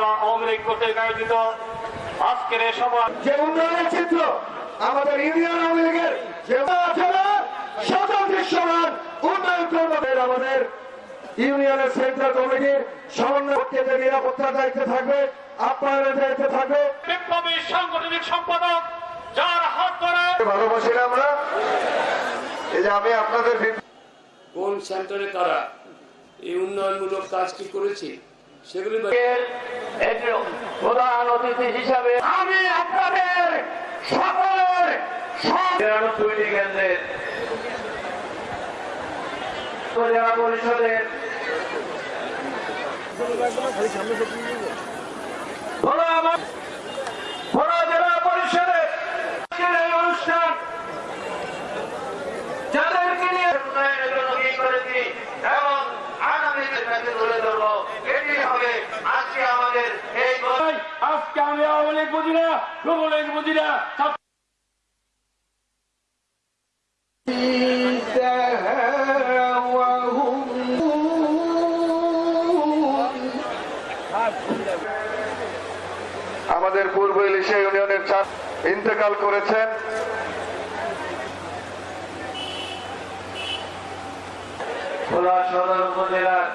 আয়োজিত আজকের এই সভা যে উন্নয়নের চিত্র আমাদের ইউনিয়ন আওয়ামী লীগের যে সকল দৃশ্যমান উন্নয়ন কর্মদের আমাদের ইউনিয়নের সেন্ট্রাল কমিটির সমন্বয় নিরাপত্তার দায়িত্বে থাকবে আপ্যায়নের দায়িত্বে থাকবে। সাংগঠনিক সম্পাদক যার হাত ধরে ভালোবাসি আমরা? এই যে আমি আপনাদের কোন সেন্টারে তারা এই উন্নয়নমূলক কাজটি করেছে? সেগুলি প্রধান অতিথি হিসাবে আমি আপনাদের সকলের তিরানব্বইটি কেন্দ্রের জেলা পরিষদের এবং আগামী তুলে ধরবো আমি আওয়ামী লীগ বুঝি না বুঝি না আমাদের পূর্ব ইলিশা ইউনিয়নের চার ইন্তেকাল করেছেন। খোলা সদর উপজেলার